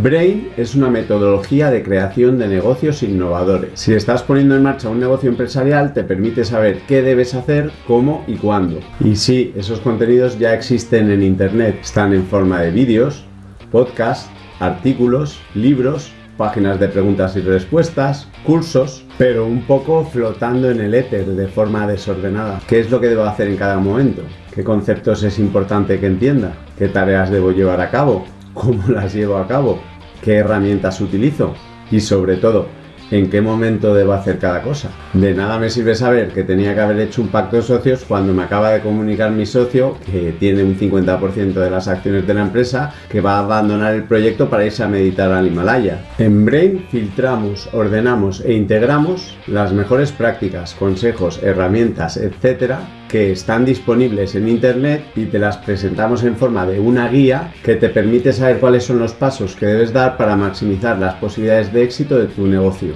Brain es una metodología de creación de negocios innovadores. Si estás poniendo en marcha un negocio empresarial, te permite saber qué debes hacer, cómo y cuándo. Y sí, esos contenidos ya existen en Internet. Están en forma de vídeos, podcasts, artículos, libros, páginas de preguntas y respuestas, cursos, pero un poco flotando en el éter de forma desordenada. ¿Qué es lo que debo hacer en cada momento? ¿Qué conceptos es importante que entienda? ¿Qué tareas debo llevar a cabo? Cómo las llevo a cabo, qué herramientas utilizo y sobre todo en qué momento debo hacer cada cosa. De nada me sirve saber que tenía que haber hecho un pacto de socios cuando me acaba de comunicar mi socio, que tiene un 50% de las acciones de la empresa, que va a abandonar el proyecto para irse a meditar al Himalaya. En Brain filtramos, ordenamos e integramos las mejores prácticas, consejos, herramientas, etcétera que están disponibles en internet y te las presentamos en forma de una guía que te permite saber cuáles son los pasos que debes dar para maximizar las posibilidades de éxito de tu negocio.